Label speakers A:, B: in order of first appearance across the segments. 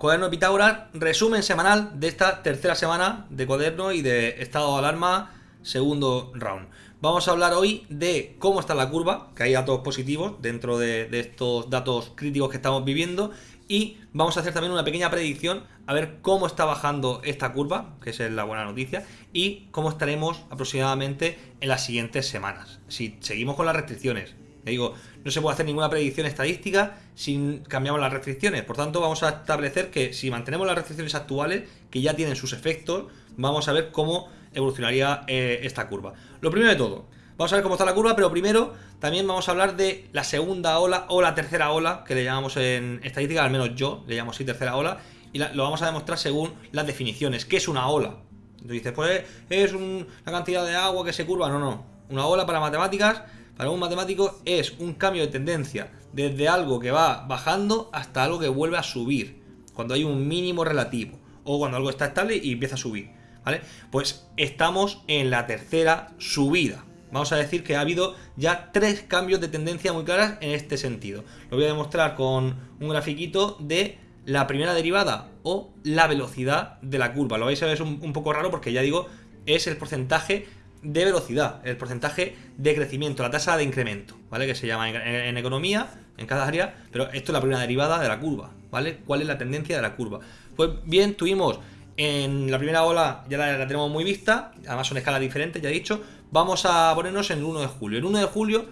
A: Cuaderno de Pitágoras, resumen semanal de esta tercera semana de cuaderno y de estado de alarma segundo round. Vamos a hablar hoy de cómo está la curva, que hay datos positivos dentro de, estos datos críticos que estamos viviendo y vamos a hacer también una pequeña predicción a ver cómo está bajando esta curva, que es la buena noticia, y cómo estaremos aproximadamente en las siguientes semanas. Si seguimos con las restricciones, digo, no se puede hacer ninguna predicción estadística si cambiamos las restricciones. Por tanto, vamos a establecer que si mantenemos las restricciones actuales, que ya tienen sus efectos, vamos a ver cómo evolucionaría eh, esta curva. Lo primero de todo, vamos a ver cómo está la curva, pero primero también vamos a hablar de la segunda ola o la tercera ola, que le llamamos en estadística, al menos yo le llamo así tercera ola, y lo vamos a demostrar según las definiciones. ¿Qué es una ola? Tú dices, pues es una cantidad de agua que se curva. No, no. Una ola para matemáticas, para un matemático, es un cambio de tendencia desde algo que va bajando hasta algo que vuelve a subir, cuando hay un mínimo relativo, o cuando algo está estable y empieza a subir. ¿vale? Pues estamos en la tercera subida. Vamos a decir que ha habido ya tres cambios de tendencia muy claras en este sentido. Lo voy a demostrar con un grafiquito de la primera derivada o la velocidad de la curva. Lo vais a ver es un, poco raro porque ya digo, es el porcentaje de velocidad, el porcentaje de crecimiento, la tasa de incremento, ¿vale? Que se llama en, economía, en cada área, pero esto es la primera derivada de la curva, ¿vale? ¿Cuál es la tendencia de la curva? Pues bien, tuvimos en la primera ola ya la, tenemos muy vista, además son escalas diferentes, ya he dicho. Vamos a ponernos en el 1 de julio. El 1 de julio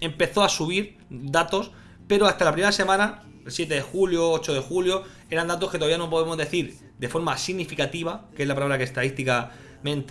A: empezó a subir datos, pero hasta la primera semana, el 7 de julio, 8 de julio, eran datos que todavía no podemos decir de forma significativa, que es la palabra que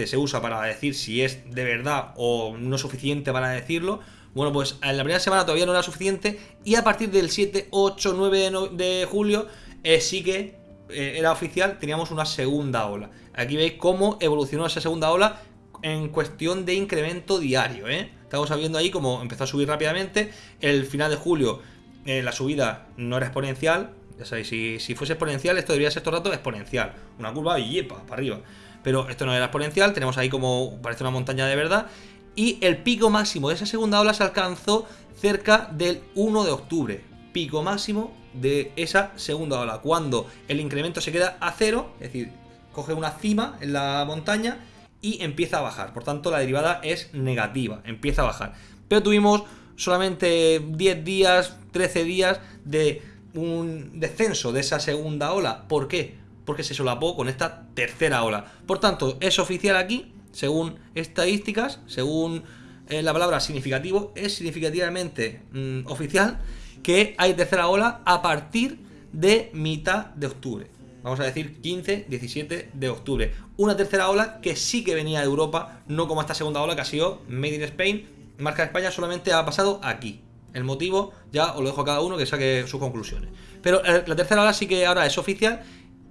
A: se usa para decir si es de verdad o no suficiente para decirlo. Bueno, pues en la primera semana todavía no era suficiente y a partir del 7, 8, 9 de, julio eh, sí que eh, era oficial, teníamos una segunda ola. Aquí veis cómo evolucionó esa segunda ola en cuestión de incremento diario. ¿eh? Estamos viendo ahí cómo empezó a subir rápidamente. El final de julio eh, la subida no era exponencial. Ya sabéis, si, fuese exponencial, esto debería ser todo el rato exponencial. Una curva y yepa, para arriba. Pero esto no era exponencial, tenemos ahí como parece una montaña de verdad. Y el pico máximo de esa segunda ola se alcanzó cerca del 1 de octubre. Pico máximo de esa segunda ola, cuando el incremento se queda a cero, es decir, coge una cima en la montaña y empieza a bajar. Por tanto, la derivada es negativa, empieza a bajar. Pero tuvimos solamente 10 días, 13 días de un descenso de esa segunda ola. ¿Por qué? Porque se solapó con esta tercera ola. Por tanto, es oficial aquí, según estadísticas, según eh, la palabra significativo, es significativamente mm, oficial que hay tercera ola a partir de mitad de octubre. Vamos a decir 15, 17 de octubre. Una tercera ola que sí que venía de Europa, no como esta segunda ola que ha sido Made in Spain. Marca de España solamente ha pasado aquí. El motivo ya os lo dejo a cada uno que saque sus conclusiones. Pero eh, la tercera ola sí que ahora es oficial,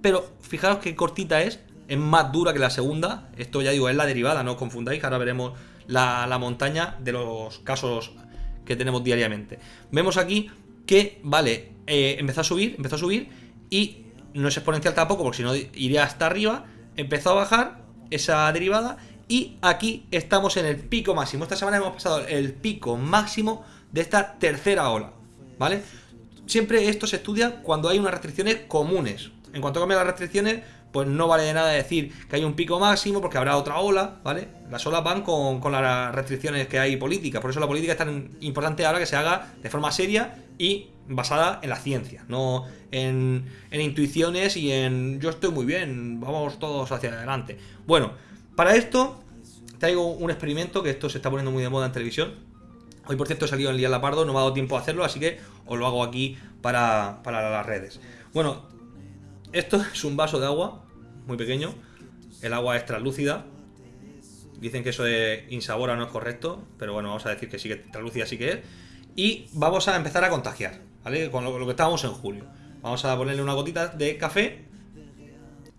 A: pero fijaros qué cortita es, es más dura que la segunda. Esto ya digo, es la derivada, no os confundáis, ahora veremos la, la montaña de los casos que tenemos diariamente. Vemos aquí que, vale, eh, empezó a subir, empezó a subir y no es exponencial tampoco porque si no iría hasta arriba, empezó a bajar esa derivada y aquí estamos en el pico máximo. Esta semana hemos pasado el pico máximo de esta tercera ola, ¿vale? Siempre esto se estudia cuando hay unas restricciones comunes. En cuanto cambian las restricciones, pues no vale de nada decir que hay un pico máximo porque habrá otra ola, ¿vale? Las olas van con, las restricciones que hay políticas, por eso la política es tan importante ahora que se haga de forma seria y basada en la ciencia, no en, intuiciones y en yo estoy muy bien, vamos todos hacia adelante. Bueno, para esto traigo un experimento que esto se está poniendo muy de moda en televisión. Hoy, por cierto, he salido en el día la Pardo, no me ha dado tiempo a hacerlo, así que os lo hago aquí para, para las redes. Bueno, esto es un vaso de agua, muy pequeño. El agua es translúcida. Dicen que eso de insabora no es correcto, pero bueno, vamos a decir que sí que translúcida sí que es. Y vamos a empezar a contagiar, ¿vale? Con lo, que estábamos en julio. Vamos a ponerle una gotita de café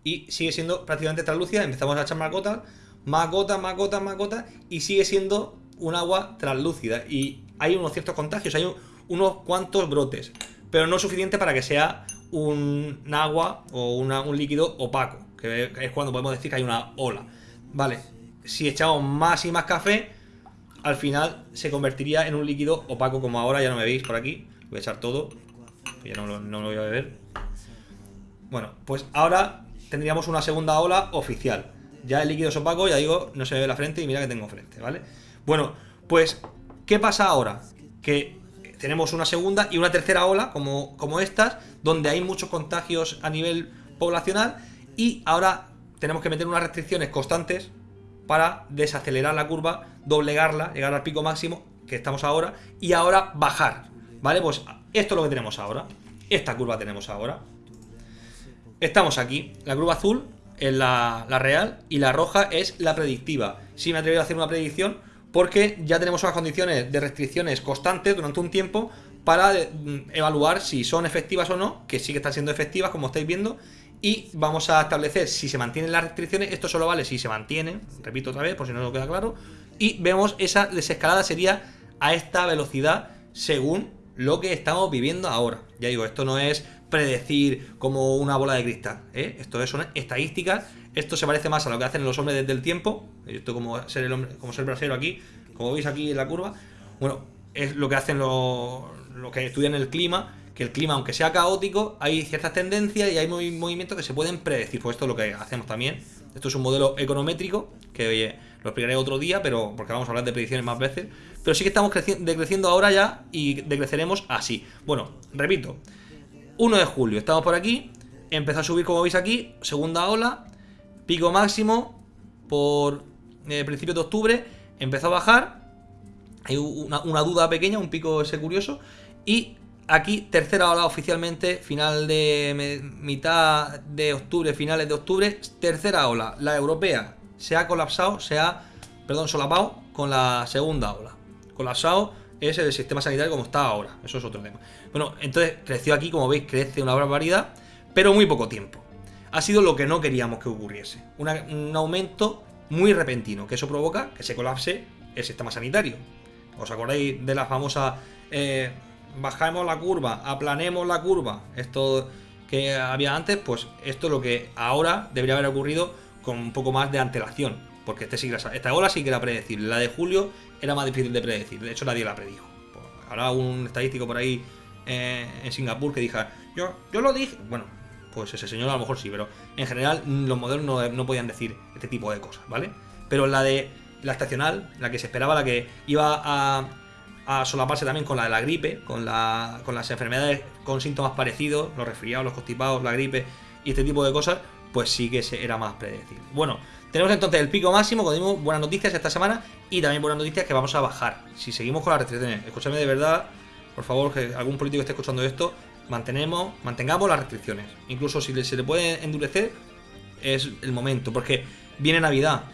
A: y sigue siendo prácticamente translúcida. Empezamos a echar más gotas, más gotas, más gotas, más gotas y sigue siendo un agua translúcida. Y hay unos ciertos contagios, hay unos cuantos brotes, pero no suficiente para que sea un agua o un líquido opaco, que es cuando podemos decir que hay una ola. Vale, si echamos más y más café, al final se convertiría en un líquido opaco como ahora, ya no me veis por aquí. Voy a echar todo, ya no, lo voy a beber. Bueno, pues ahora tendríamos una segunda ola oficial. Ya el líquido es opaco, ya digo, no se ve la frente y mira que tengo frente, ¿vale? Bueno, pues, ¿qué pasa ahora? Que tenemos una segunda y una tercera ola, como, como estas, donde hay muchos contagios a nivel poblacional y ahora tenemos que meter unas restricciones constantes para desacelerar la curva, doblegarla, llegar al pico máximo que estamos ahora y ahora bajar, ¿vale? Pues esto es lo que tenemos ahora, esta curva tenemos ahora. Estamos aquí, la curva azul es la, real y la roja es la predictiva. Sí me he atrevido a hacer una predicción porque ya tenemos unas condiciones de restricciones constantes durante un tiempo para mm, evaluar si son efectivas o no, que sí que están siendo efectivas como estáis viendo, y vamos a establecer si se mantienen las restricciones, esto solo vale si se mantienen, repito otra vez por si no lo queda claro, y vemos esa desescalada sería a esta velocidad según lo que estamos viviendo ahora. Ya digo, esto no es predecir como una bola de cristal, ¿eh? esto son estadísticas, esto se parece más a lo que hacen los hombres desde el tiempo, esto como ser el hombre, como ser brasero aquí, como veis aquí en la curva, bueno, es lo que hacen los, lo que estudian el clima, que el clima, aunque sea caótico, hay ciertas tendencias y hay movimientos que se pueden predecir. Pues esto es lo que hacemos también. Esto es un modelo econométrico, que oye, lo explicaré otro día, pero porque vamos a hablar de predicciones más veces. Pero sí que estamos decreciendo ahora ya y decreceremos así. Bueno, repito, 1 de julio, estamos por aquí, empezó a subir como veis aquí, segunda ola, pico máximo por eh, principios de octubre, empezó a bajar, hay una, duda pequeña, un pico ese curioso, y aquí tercera ola oficialmente, final de mitad de octubre, finales de octubre, tercera ola, la europea se ha colapsado, se ha, perdón, solapado con la segunda ola. Colapsado es el sistema sanitario como está ahora, eso es otro tema. Bueno, entonces creció aquí, como veis, crece una barbaridad, pero muy poco tiempo. Ha sido lo que no queríamos que ocurriese, un aumento muy repentino, que eso provoca que se colapse el sistema sanitario. ¿Os acordáis de la famosa... Eh, bajamos la curva, aplanemos la curva, esto que había antes, pues esto es lo que ahora debería haber ocurrido con un poco más de antelación, porque este sí esta ola sí que era predecible, la de julio era más difícil de predecir, de hecho nadie la predijo. Habrá un estadístico por ahí eh, en Singapur que diga, yo, yo lo dije, bueno, pues ese señor a lo mejor sí, pero en general los modelos no, podían decir este tipo de cosas, ¿vale? Pero la de la estacional, la que se esperaba, la que iba a, solaparse también con la de la gripe, con, la, con las enfermedades con síntomas parecidos, los resfriados, los constipados, la gripe y este tipo de cosas, pues sí que era más predecible. Bueno, tenemos entonces el pico máximo, como dimos buenas noticias esta semana y también buenas noticias que vamos a bajar. Si seguimos con las restricciones, escúchame de verdad, por favor, que algún político esté escuchando esto, mantenemos, mantengamos las restricciones. Incluso si se le puede endurecer, es el momento, porque viene Navidad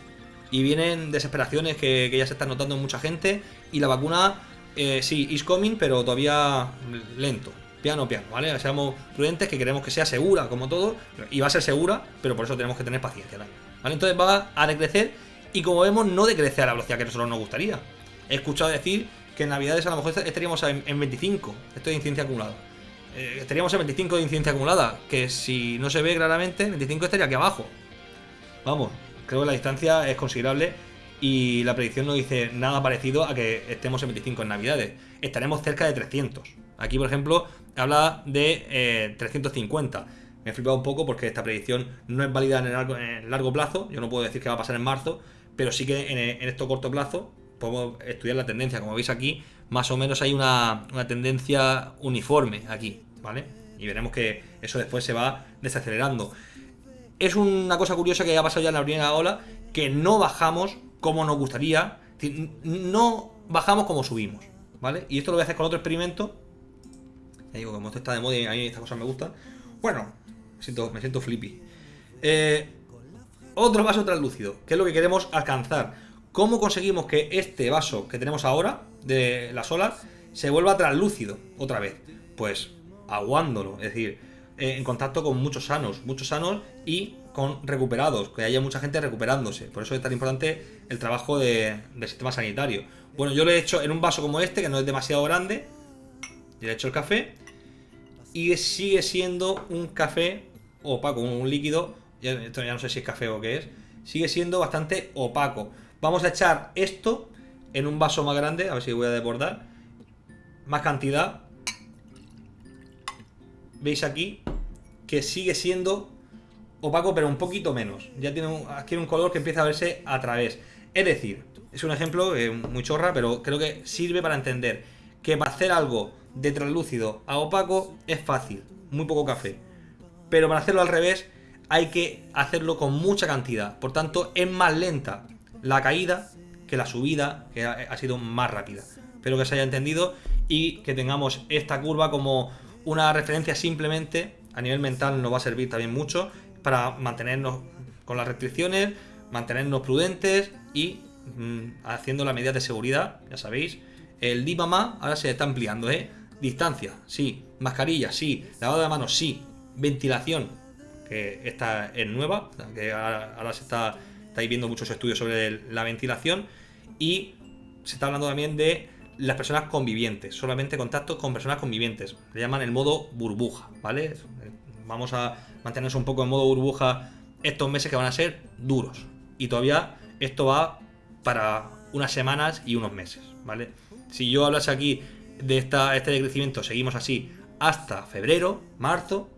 A: y vienen desesperaciones que, ya se están notando en mucha gente y la vacuna eh, sí, is coming, pero todavía lento. Piano, piano, ¿vale? Seamos prudentes, que queremos que sea segura, como todo, y va a ser segura, pero por eso tenemos que tener paciencia ¿vale? Entonces va a decrecer, y como vemos, no decrece a la velocidad que nosotros nos gustaría. He escuchado decir que en Navidades a lo mejor estaríamos en, 25, esto de incidencia acumulada. Eh, estaríamos en 25 de incidencia acumulada, que si no se ve claramente, 25 estaría aquí abajo. Vamos, creo que la distancia es considerable y la predicción no dice nada parecido a que estemos en 25 en Navidades. Estaremos cerca de 300. Aquí, por ejemplo, habla de 350. Eh, Me he flipado un poco porque esta predicción no es válida en el largo, plazo. Yo no puedo decir que va a pasar en marzo, pero sí que en, en esto corto plazo podemos estudiar la tendencia. Como veis aquí, más o menos hay una, una tendencia uniforme aquí, ¿vale? Y veremos que eso después se va desacelerando. Es una cosa curiosa que ha pasado ya en la primera ola, que no bajamos como nos gustaría. No bajamos como subimos, ¿vale? Y esto lo voy a hacer con otro experimento. Ya digo, como esto está de moda y a mí estas cosas me gustan. Bueno, me siento, me siento flippy. Eh, otro vaso translúcido, que es lo que queremos alcanzar. ¿Cómo conseguimos que este vaso que tenemos ahora, de la solar, se vuelva translúcido otra vez? Pues aguándolo, es decir, eh, en contacto con muchos sanos, muchos sanos y con recuperados, que haya mucha gente recuperándose. Por eso es tan importante el trabajo del sistema sanitario. Bueno, yo lo he hecho en un vaso como este, que no es demasiado grande. le he hecho el café. Y sigue siendo un café opaco, un líquido. Ya, esto ya no sé si es café o qué es. Sigue siendo bastante opaco. Vamos a echar esto en un vaso más grande. A ver si voy a desbordar. Más cantidad. ¿Veis aquí? que sigue siendo opaco, pero un poquito menos. Ya tiene un, adquiere un color que empieza a verse a través. Es decir, es un ejemplo eh, muy chorra, pero creo que sirve para entender que para hacer algo de translúcido a opaco es fácil, muy poco café. Pero para hacerlo al revés hay que hacerlo con mucha cantidad. Por tanto, es más lenta la caída que la subida, que ha sido más rápida. Espero que se haya entendido y que tengamos esta curva como una referencia simplemente a nivel mental nos va a servir también mucho para mantenernos con las restricciones, mantenernos prudentes y mm, haciendo las medidas de seguridad, ya sabéis. El DIMAMA ahora se está ampliando, ¿eh? Distancia, sí. Mascarilla, sí. Lavado de manos, sí. Ventilación, que esta es nueva, que ahora, se está, estáis viendo muchos estudios sobre la ventilación y se está hablando también de las personas convivientes, solamente contacto con personas convivientes. Le llaman el modo burbuja, ¿vale? Vamos a mantenernos un poco en modo burbuja estos meses que van a ser duros. Y todavía esto va para unas semanas y unos meses, ¿vale? Si yo hablase aquí de esta, este decrecimiento, seguimos así hasta febrero, marzo,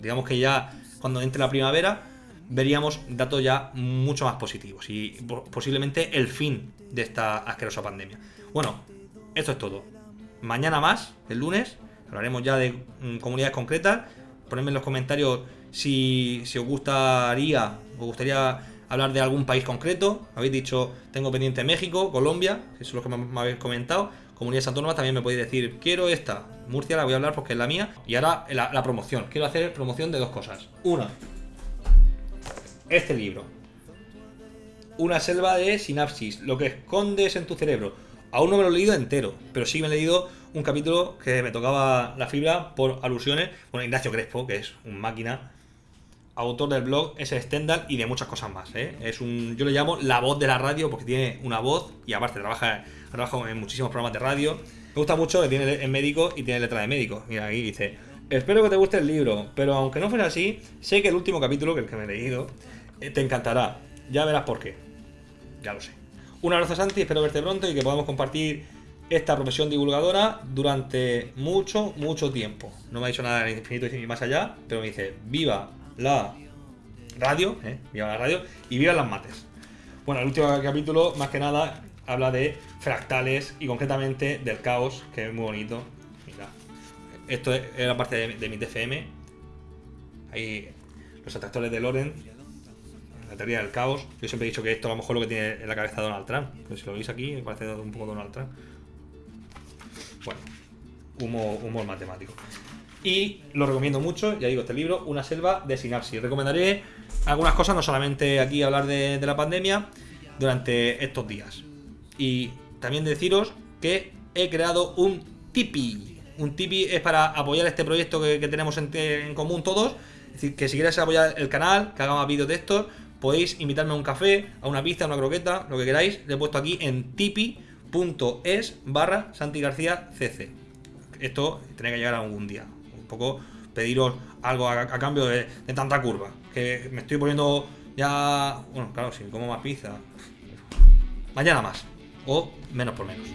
A: digamos que ya cuando entre la primavera, veríamos datos ya mucho más positivos y posiblemente el fin de esta asquerosa pandemia. Bueno, esto es todo. Mañana más, el lunes, hablaremos ya de mm, comunidades concretas. Ponedme en los comentarios si, os gustaría, os gustaría hablar de algún país concreto. Habéis dicho, tengo pendiente México, Colombia, que es lo que me, habéis comentado. Comunidades autónomas también me podéis decir, quiero esta. Murcia la voy a hablar porque es la mía. Y ahora la, la promoción. Quiero hacer promoción de dos cosas. Una, este libro. Una selva de sinapsis, lo que escondes en tu cerebro. Aún no me lo he leído entero, pero sí me he leído un capítulo que me tocaba la fibra por alusiones. Bueno, Ignacio Crespo, que es un máquina, autor del blog ese Stendhal y de muchas cosas más. ¿eh? Es un, yo le llamo la voz de la radio porque tiene una voz y aparte trabaja, trabaja en muchísimos programas de radio. Me gusta mucho que tiene en médico y tiene letra de médico. Mira, ahí dice, espero que te guste el libro, pero aunque no fuera así, sé que el último capítulo, que el que me he leído, eh, te encantará. Ya verás por qué. Ya lo sé. Un abrazo Santi, espero verte pronto y que podamos compartir esta profesión divulgadora durante mucho, mucho tiempo. No me ha dicho nada de infinito y más allá, pero me dice, viva la radio, ¿eh? viva la radio y viva las mates. Bueno, el último capítulo, más que nada, habla de fractales y concretamente del caos, que es muy bonito. Mira, esto es la parte de, mi TFM. Ahí los atractores de Loren la teoría del caos. Yo siempre he dicho que esto a lo mejor lo que tiene en la cabeza Donald Trump. Pero si lo veis aquí, me parece un poco Donald Trump. Bueno, humor, humor matemático. Y lo recomiendo mucho, ya digo, este libro, Una selva de sinapsis. Recomendaré algunas cosas, no solamente aquí hablar de, la pandemia, durante estos días. Y también deciros que he creado un Tipi. Un Tipi es para apoyar este proyecto que, tenemos en, en, común todos. Es decir, que si quieres apoyar el canal, que haga más vídeos de estos, podéis invitarme a un café, a una pizza, a una croqueta, lo que queráis. Le he puesto aquí en tipi.es barra Santi García CC. Esto tiene que llegar algún día. Un poco pediros algo a, cambio de, tanta curva. Que me estoy poniendo ya... Bueno, claro, si como más pizza... Mañana más. O menos por menos.